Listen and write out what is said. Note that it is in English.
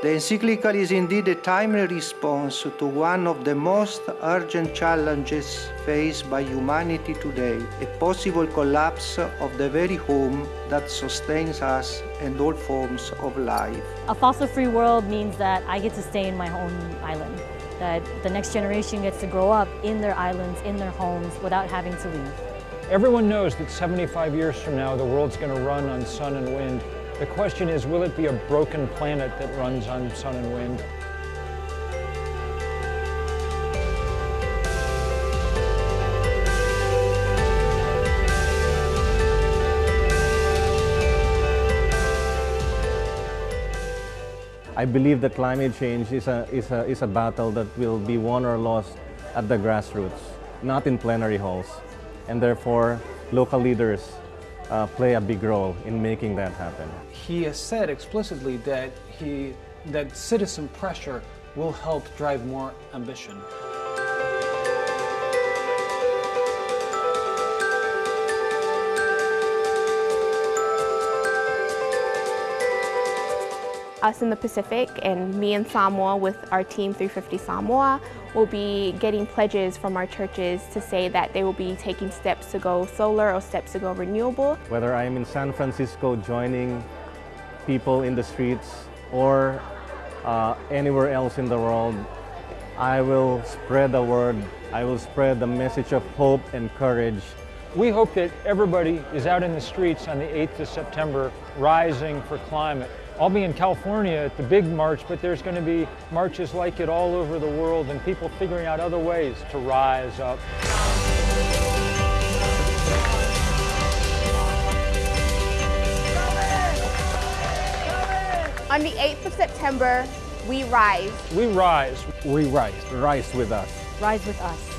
The encyclical is indeed a timely response to one of the most urgent challenges faced by humanity today, a possible collapse of the very home that sustains us and all forms of life. A fossil-free world means that I get to stay in my own island, that the next generation gets to grow up in their islands, in their homes, without having to leave. Everyone knows that 75 years from now, the world's going to run on sun and wind. The question is, will it be a broken planet that runs on sun and wind? I believe that climate change is a, is, a, is a battle that will be won or lost at the grassroots, not in plenary halls. And therefore, local leaders uh, play a big role in making that happen. He has said explicitly that, he, that citizen pressure will help drive more ambition. Us in the Pacific and me in Samoa with our team 350 Samoa will be getting pledges from our churches to say that they will be taking steps to go solar or steps to go renewable. Whether I'm in San Francisco joining people in the streets or uh, anywhere else in the world, I will spread the word, I will spread the message of hope and courage. We hope that everybody is out in the streets on the 8th of September rising for climate. I'll be in California at the big march, but there's going to be marches like it all over the world and people figuring out other ways to rise up. On the 8th of September, we rise. We rise. We rise. Rise with us. Rise with us.